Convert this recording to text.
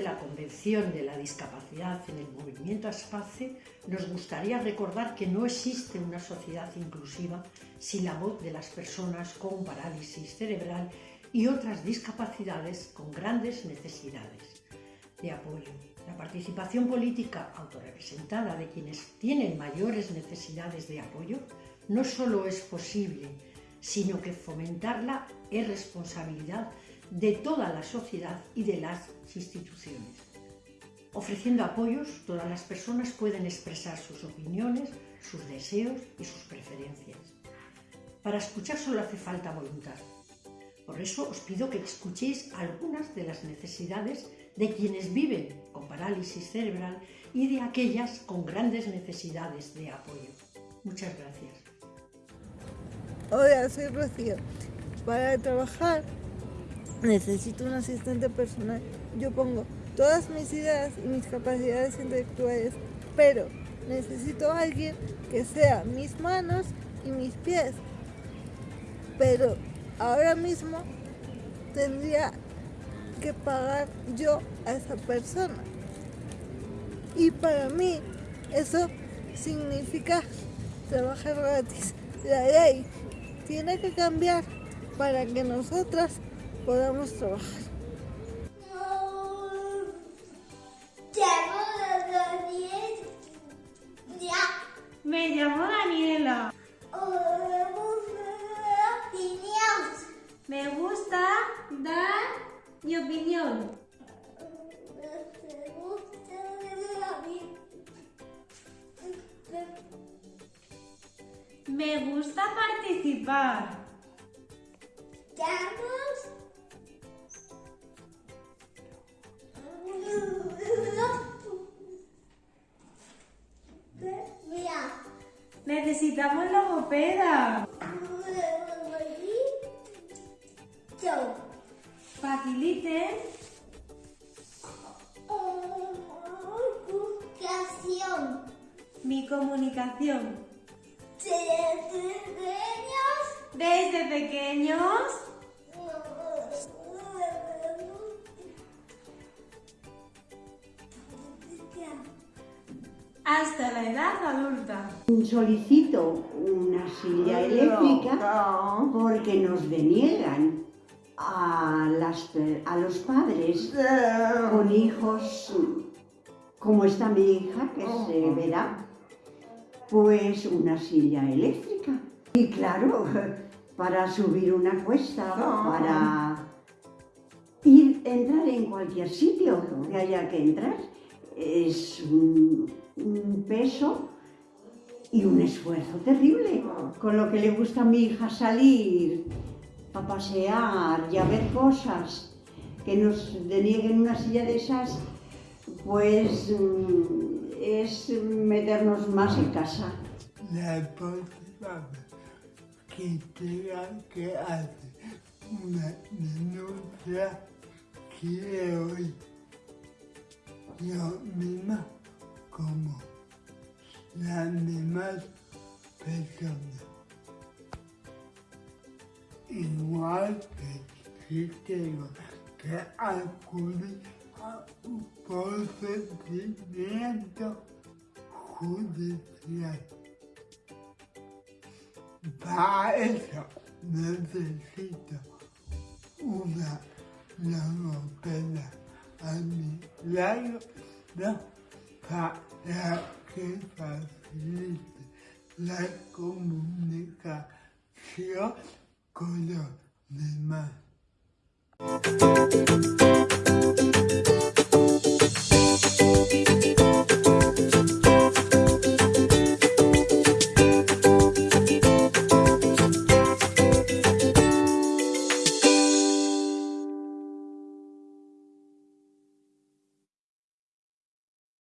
promoción de la discapacidad en el movimiento ASPACE, nos gustaría recordar que no existe una sociedad inclusiva sin la voz de las personas con parálisis cerebral y otras discapacidades con grandes necesidades de apoyo. La participación política autorrepresentada de quienes tienen mayores necesidades de apoyo no solo es posible, sino que fomentarla es responsabilidad de toda la sociedad y de las instituciones. Ofreciendo apoyos, todas las personas pueden expresar sus opiniones, sus deseos y sus preferencias. Para escuchar solo hace falta voluntad. Por eso os pido que escuchéis algunas de las necesidades de quienes viven con parálisis cerebral y de aquellas con grandes necesidades de apoyo. Muchas gracias. Hola, soy Rocío. Para trabajar necesito un asistente personal. Yo pongo todas mis ideas y mis capacidades intelectuales, pero necesito a alguien que sea mis manos y mis pies. Pero ahora mismo tendría que pagar yo a esa persona. Y para mí eso significa trabajar gratis. La ley tiene que cambiar para que nosotras podamos trabajar. Me llamo Daniela. Me gusta dar mi opinión. Me gusta participar. Necesitamos logopeda. Faciliten mi comunicación. Desde pequeños hasta la edad adulta. Solicito una silla eléctrica porque nos deniegan a, las, a los padres con hijos como está mi hija, que se verá, pues una silla eléctrica. Y claro, para subir una cuesta, para ir, entrar en cualquier sitio que haya que entrar, es un, un peso y un esfuerzo terrible. Con lo que le gusta a mi hija salir, a pasear y a ver cosas, que nos denieguen una silla de esas, pues mm, es meternos más en casa. La próxima que tenga que hacer una denuncia que hoy yo misma como las demás personas. Igual que si tengo que acudir a un procedimiento judicial. Para eso necesito una logopeda a mi lado ¿no? Para que facilite la comunicación con los demás.